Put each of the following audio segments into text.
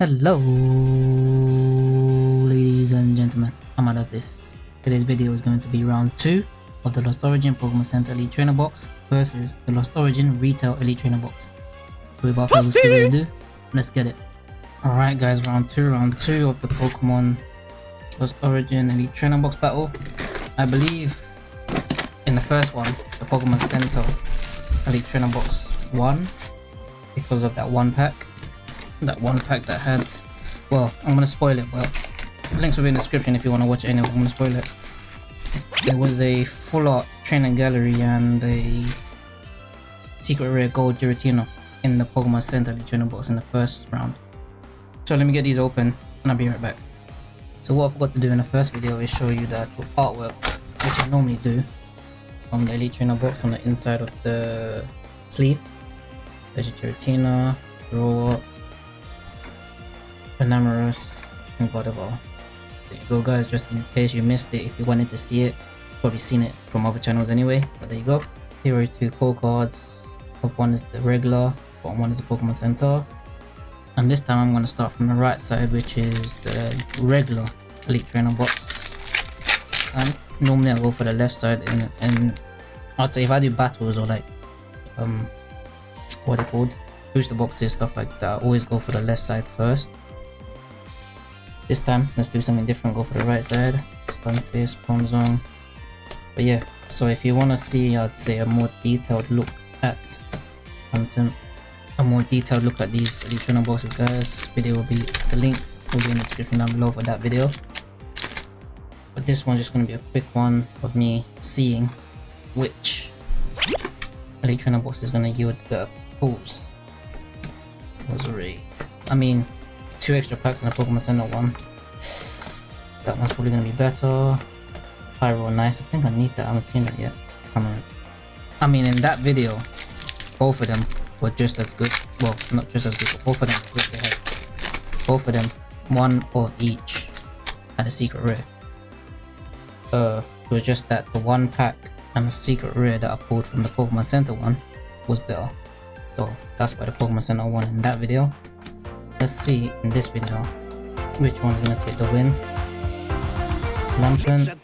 Hello, ladies and gentlemen. Amma does this. Today's video is going to be round 2 of the Lost Origin Pokemon Center Elite Trainer Box versus the Lost Origin Retail Elite Trainer Box. So without further ado, let's get it. Alright guys, round 2, round 2 of the Pokemon Lost Origin Elite Trainer Box battle. I believe in the first one, the Pokemon Center Elite Trainer Box won because of that one pack that one pack that had well i'm gonna spoil it well links will be in the description if you want to watch anyway i'm gonna spoil it. It was a full art trainer gallery and a secret rare gold Giratina in the pokemon center trainer box in the first round. So let me get these open and i'll be right back. So what i forgot to do in the first video is show you the actual artwork which i normally do on the elite trainer box on the inside of the sleeve. There's a Giratina, Panamerus, and whatever. There you go guys, just in case you missed it, if you wanted to see it, probably seen it from other channels anyway, but there you go. Here are two core cards, top one is the regular, bottom one is the Pokemon Center. And this time I'm going to start from the right side, which is the regular Elite Trainer box. And normally I go for the left side, and, and I'd say if I do battles or like, um, what it called, booster boxes, stuff like that, I always go for the left side first. This time, let's do something different, go for the right side. Stunfisk, Bronzong. But yeah, so if you want to see, I'd say a more detailed look at content, a more detailed look at these additional bosses, guys, video will be, the link will be in the description down below for that video. But this one's just going to be a quick one of me seeing which trainer box is going to yield the pulls. Was rate. I mean, two extra packs in a Pokemon Center one. That one's probably gonna be better. Pyro, nice. I think I need that. I haven't seen that yet. Come on. I mean, in that video, both of them were just as good. Well, not just as good, both of them good. They had both of them, one of each, had a secret rare. Uh, it was just that the one pack and the secret rare that I pulled from the Pokemon Center one was better. So that's why the Pokemon Center one in that video. Let's see in this video which one's gonna take the win. Lampent.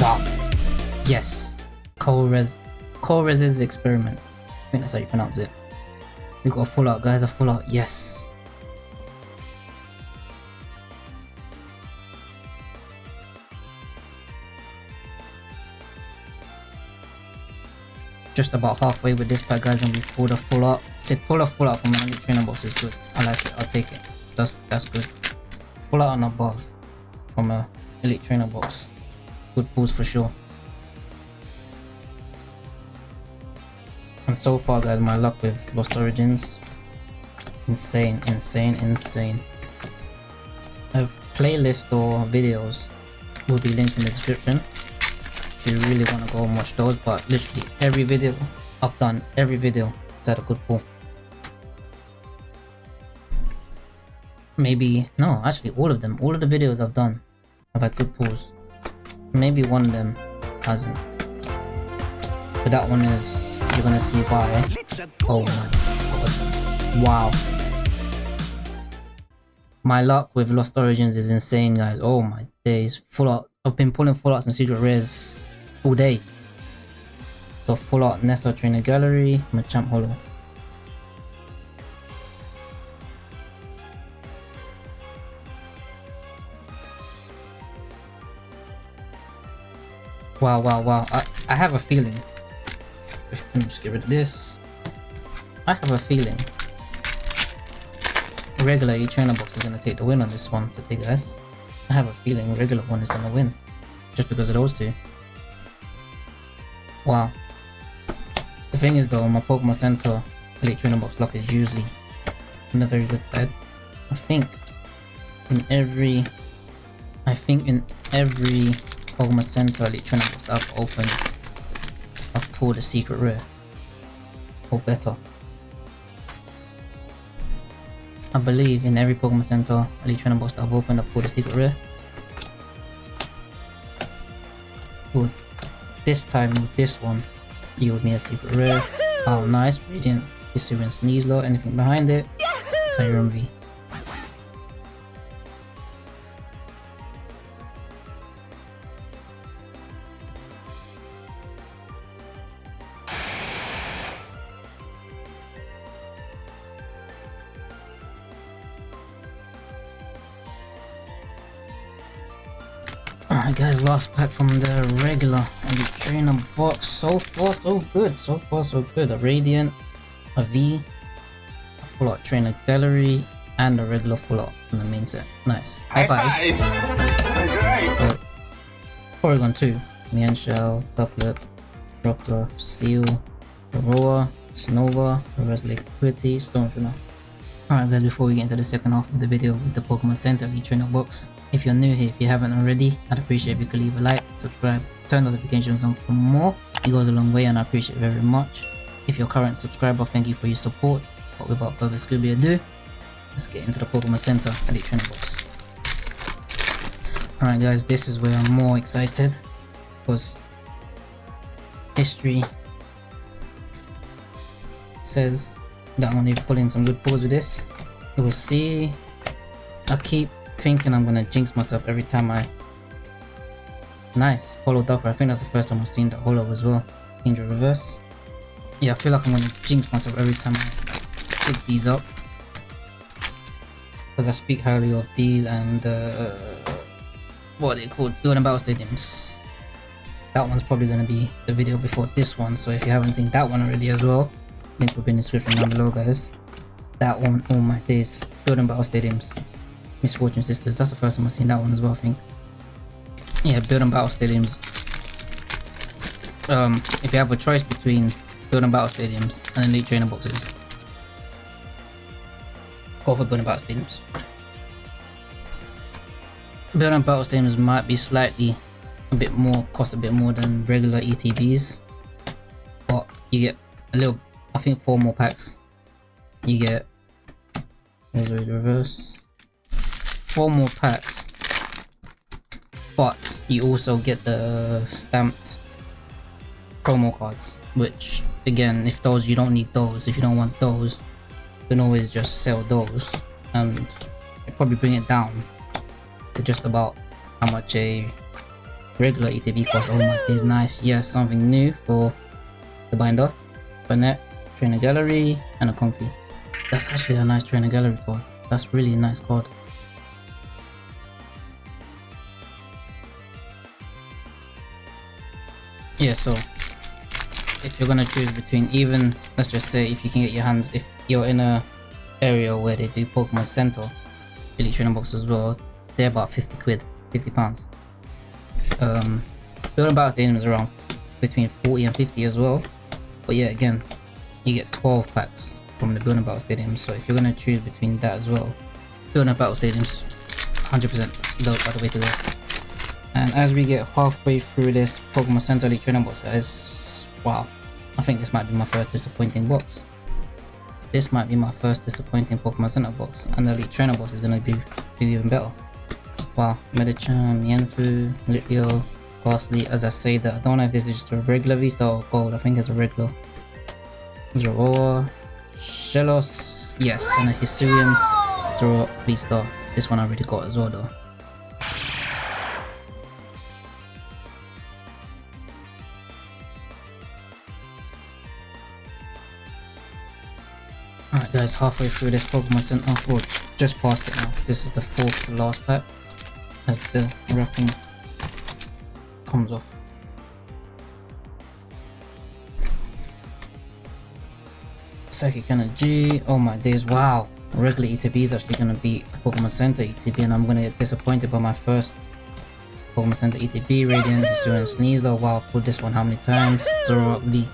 Wow. Yes. Colress Colress's experiment. I think that's how you pronounce it. We got a full out, guys. A full out. Yes. Just about halfway with this pack guys and we pulled a full out. Said pull a full out from an elite trainer box is good. I like it, I'll take it. That's that's good. Full out and above from a elite trainer box. Good pulls for sure. And so far guys my luck with Lost Origins insane, insane, insane. A playlist or videos will be linked in the description you really want to go and watch those but literally every video I've done every video is had a good pull. Maybe no actually all of them all of the videos I've done have had good pulls. Maybe one of them hasn't. But that one is you're gonna see why. Oh my god. Wow. My luck with Lost Origins is insane guys. Oh my days. Full out I've been pulling full outs and secret rares all day. So full art Nessa Trainer Gallery, Machamp Holo. Wow, wow, wow. I, I have a feeling. Let me just get rid of this. I have a feeling. Regular trainer box is gonna take the win on this one today, guys. I have a feeling regular one is gonna win. Just because of those two. Wow. The thing is though, my Pokemon Center Elite Trainer Box Lock is usually on the very good side. I think in every I think in every Pokemon Center Elite Trainer Box I've opened I've pulled a secret rare. Or better. I believe in every Pokemon Center Elite Trainer Box that I've opened I've pulled a secret rare. This time with this one, yield me a secret rare. Oh, nice. Radiant, Hisuian Sneasler, anything behind it. Kyurem V. Guys, last pack from the regular Elite Trainer box. So far so good, so far so good. A Radiant, a V, a Full Art Trainer Gallery, and a regular Full Art from the main set. Nice. High, five. five. Porygon 2, Mienshao, Dufflet, Rockler, Seal, Aurora, Snova, Reverse Liquidity, Stormtrooper. Alright guys, before we get into the second half of the video with the Pokemon Center Elite Trainer box, if you're new here, if you haven't already, I'd appreciate if you could leave a like, subscribe, turn notifications on for more. It goes a long way and I appreciate it very much. If you're a current subscriber, thank you for your support. But without further Scooby ado, let's get into the Pokemon Center Elite Trainer box. Alright guys, this is where I'm more excited because history says that I'm gonna pulling some good pulls with this. Will see. I keep thinking I'm gonna jinx myself every time I. Nice, Holo Docker. I think that's the first time I've seen the Holo as well. Kingdra Reverse. Yeah, I feel like I'm gonna jinx myself every time I pick these up. Because I speak highly of these and uh, what are they called? Building Battle Stadiums. That one's probably gonna be the video before this one, so if you haven't seen that one already as well, link will be in the description down below guys. That one, oh my days, Building Battle Stadiums. misfortune Sisters, that's the first time I've seen that one as well I think. Yeah, Building Battle Stadiums. Um, if you have a choice between Building Battle Stadiums and Elite Trainer Boxes, go for Building Battle Stadiums. Building Battle Stadiums might be slightly a bit more, cost a bit more than regular ETBs, but you get a little I think four more packs. You get reverse. Four more packs. But you also get the stamped promo cards, which again, if those you don't need those, if you don't want those, you can always just sell those and probably bring it down to just about how much a regular ETB costs. Oh my days, nice. Yes, something new for the binder. But Burnet, trainer gallery, and a Comfey. That's actually a nice trainer gallery card. That's really a nice card. Yeah, so if you're gonna choose between even, let's just say if you can get your hands, if you're in a area where they do Pokemon Center, Elite Trainer Box as well, they're about 50 quid, 50 pounds. Um, Building Battle Stadium is around between 40 and 50 as well. But yeah, again, you get 12 packs from the Building Battle Stadium. So if you're gonna choose between that as well, Building Battle Stadiums, 100% the, the way to go. And as we get halfway through this Pokemon Center Elite Trainer box, guys, wow, I think this might be my first disappointing box. This might be my first disappointing Pokemon Center box, and the Elite Trainer box is gonna be, be even better. Wow, Medicham, Mienfoo, Litleo, Gastly, as I say that, I don't know if this is just a regular V-Star or gold, I think it's a regular. Zorua, Shellos, yes, and a Hisuian Zoroa V-Star. This one I already got as well though. Alright guys, halfway through this Pokemon Center, or just past it now. This is the fourth last pack as the wrapping comes off. Psychic Energy. Oh my days, wow. Regular ETB is actually gonna be Pokemon Center ETB and I'm gonna get disappointed by my first Pokemon Center ETB, Radiant, Hisuian Sneasel. Wow, put this one how many times? Zoroark V.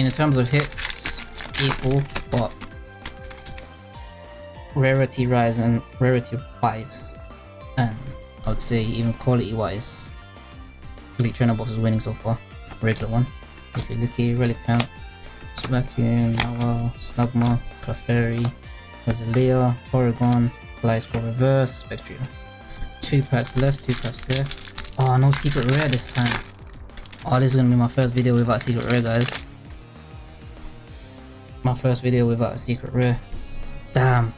mean, in terms of hits, equal, but rarity rise and rarity wise, and I would say even quality wise, Elite Trainer Box is winning so far. Regular one. Leafy Licky, Relicanth, Vacuum, Nawa, Slugma, Clefairy, Roselia, Oregon, Gliscor Reverse, Spectrium. Two packs left, two packs left. Oh, ah, no secret rare this time. Oh, this is gonna be my first video without secret rare, guys. My first video without a secret rare. Damn.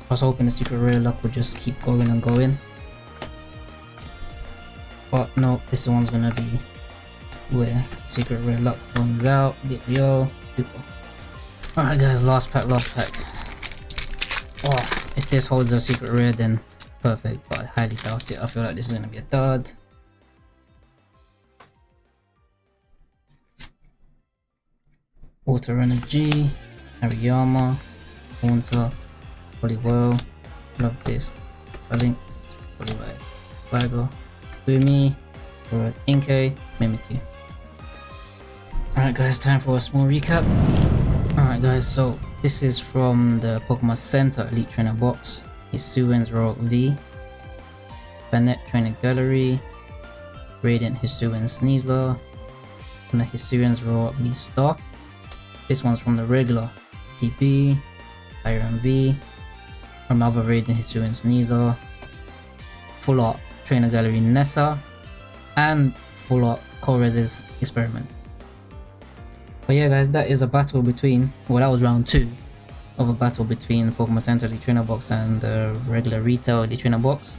I was hoping the secret rare luck would just keep going and going. But no, this one's gonna be where secret rare luck runs out. Yo, people. Alright guys, last pack, last pack. Oh, if this holds a secret rare then perfect, but I highly doubt it. I feel like this is gonna be a dud. Water Energy, Hariyama, Haunter, Poliwhirl, Luvdisc, Phalanx, Poliwhirl, Flagger, Boomy, Whereas Inkay, Mimikyu. Alright guys, time for a small recap. Alright guys, so this is from the Pokemon Center Elite Trainer box. Hisuian Zoroark V, Bennett Trainer Gallery, Radiant Hisuian Sneasler, and the Hisuian Zoroark V Star. This one's from the regular TP, Iron V, from another Radiant Hisuian Sneasler, Full Art Trainer Gallery Nessa, and Full Art Colress's Experiment. But yeah guys, that is a battle between, well that was round 2 of a battle between Pokemon Center Trainer Box and the regular retail Trainer Box.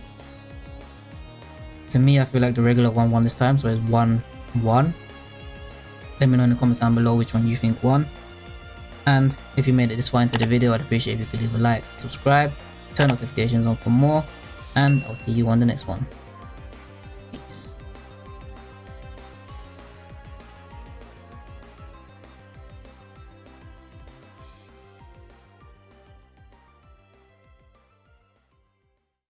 To me, I feel like the regular one won this time, so it's 1-1. Let me know in the comments down below which one you think won. And if you made it this far into the video, I'd appreciate if you could leave a like, subscribe, turn notifications on for more, and I'll see you on the next one.